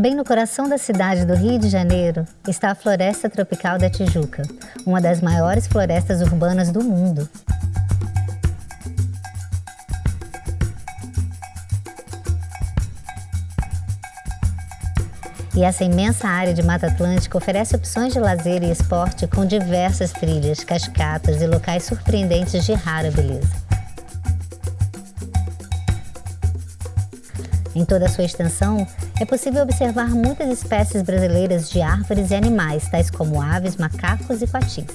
Bem no coração da cidade do Rio de Janeiro está a Floresta Tropical da Tijuca, uma das maiores florestas urbanas do mundo. E essa imensa área de Mata Atlântica oferece opções de lazer e esporte com diversas trilhas, cascatas e locais surpreendentes de rara beleza. Em toda a sua extensão, é possível observar muitas espécies brasileiras de árvores e animais, tais como aves, macacos e patis.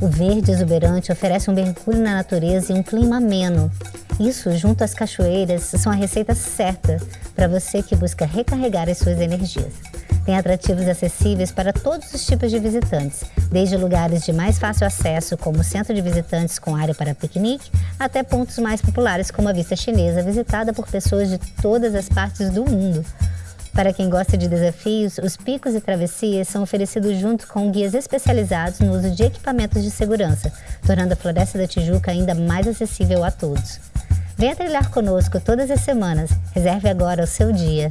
O verde exuberante oferece um mergulho na natureza e um clima ameno. Isso, junto às cachoeiras, são a receita certa para você que busca recarregar as suas energias. Tem atrativos acessíveis para todos os tipos de visitantes, desde lugares de mais fácil acesso, como o centro de visitantes com área para piquenique, até pontos mais populares, como a Vista Chinesa, visitada por pessoas de todas as partes do mundo. Para quem gosta de desafios, os picos e travessias são oferecidos junto com guias especializados no uso de equipamentos de segurança, tornando a Floresta da Tijuca ainda mais acessível a todos. Venha trilhar conosco todas as semanas. Reserve agora o seu dia.